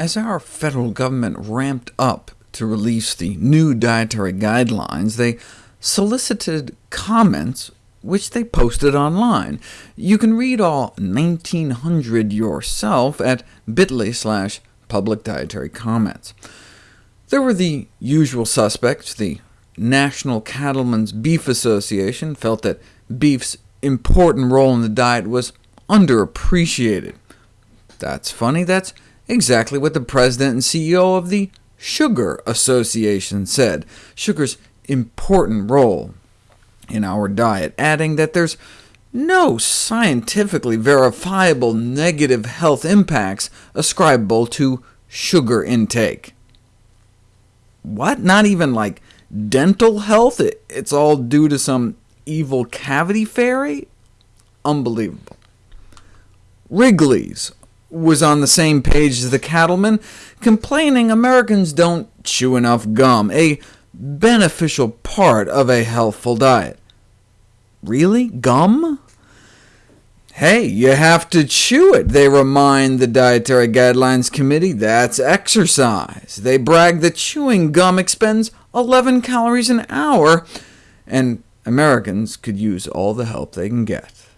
As our federal government ramped up to release the new dietary guidelines, they solicited comments which they posted online. You can read all 1,900 yourself at bit.ly slash public dietary comments. There were the usual suspects. The National Cattlemen's Beef Association felt that beef's important role in the diet was underappreciated. That's funny, that's exactly what the president and CEO of the Sugar Association said, sugar's important role in our diet, adding that there's no scientifically verifiable negative health impacts ascribable to sugar intake. What? Not even like dental health? It's all due to some evil cavity fairy? Unbelievable. Wrigley's was on the same page as the cattlemen, complaining Americans don't chew enough gum, a beneficial part of a healthful diet. Really? Gum? Hey, you have to chew it, they remind the Dietary Guidelines Committee. That's exercise. They brag that chewing gum expends 11 calories an hour, and Americans could use all the help they can get.